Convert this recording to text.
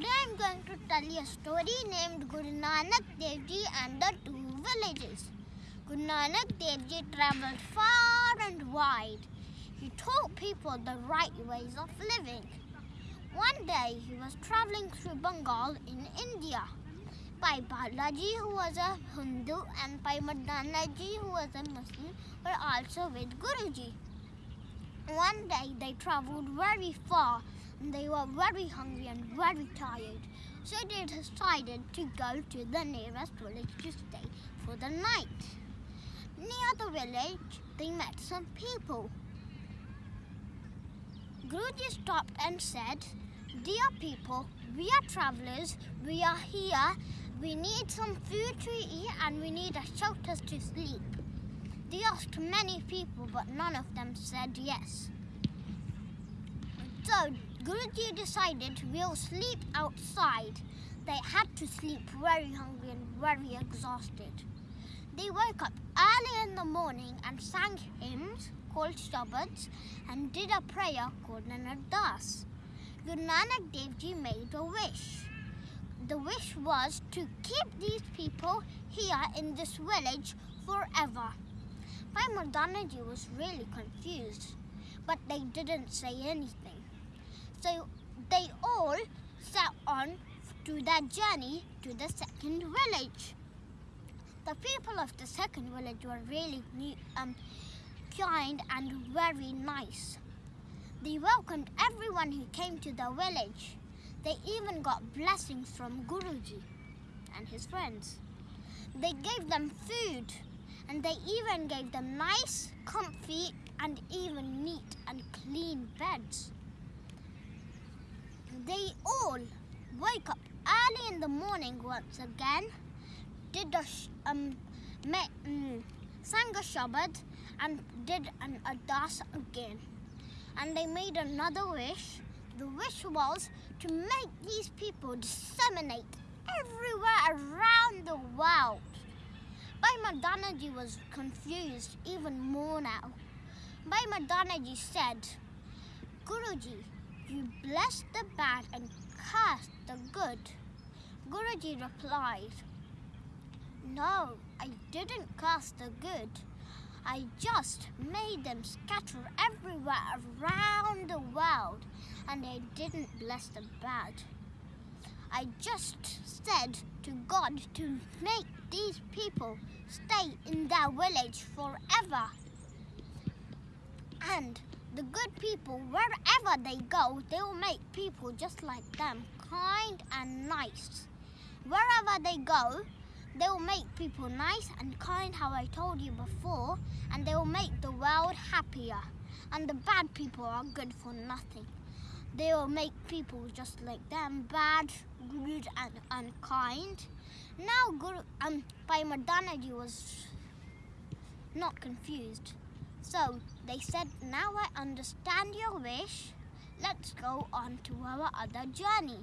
Today I'm going to tell you a story named Guru Nanak Dev Ji and the Two Villages. Guru Nanak Dev Ji traveled far and wide. He taught people the right ways of living. One day he was traveling through Bengal in India. Bhai Balaji, who was a Hindu, and Bhai Mardanaji, who was a Muslim, were also with Guruji. One day they traveled very far they were very hungry and very tired. So they decided to go to the nearest village to stay for the night. Near the village, they met some people. Guruji stopped and said, Dear people, we are travelers, we are here, we need some food to eat and we need a shelter to sleep. They asked many people, but none of them said yes. So Guruji decided we'll sleep outside. They had to sleep very hungry and very exhausted. They woke up early in the morning and sang hymns called shabads and did a prayer called an ardas. Guru Nanak Dev Ji made a wish. The wish was to keep these people here in this village forever. Bhai Mardanaji was really confused, but they didn't say anything. So they all set on to their journey to the second village. The people of the second village were really um, kind and very nice. They welcomed everyone who came to the village. They even got blessings from Guruji and his friends. They gave them food and they even gave them nice, comfy and even neat and clean beds. They all wake up early in the morning once again, did a um, um, sang a shabad and did an ardas again. And they made another wish. The wish was to make these people disseminate everywhere around the world. Bhai Mardanaji was confused even more now. Bhai Mardanaji said, Guruji, you bless the bad and curse the good. Guruji replied, No, I didn't curse the good. I just made them scatter everywhere around the world and I didn't bless the bad. I just said to God to make these people stay in their village forever. And the good people, wherever they go, they will make people just like them, kind and nice. Wherever they go, they will make people nice and kind, how I told you before, and they will make the world happier. And the bad people are good for nothing. They will make people just like them, bad, rude, and unkind. Now, Guru, um, Bhai Mardanaji was not confused. So they said, now I understand your wish. Let's go on to our other journey.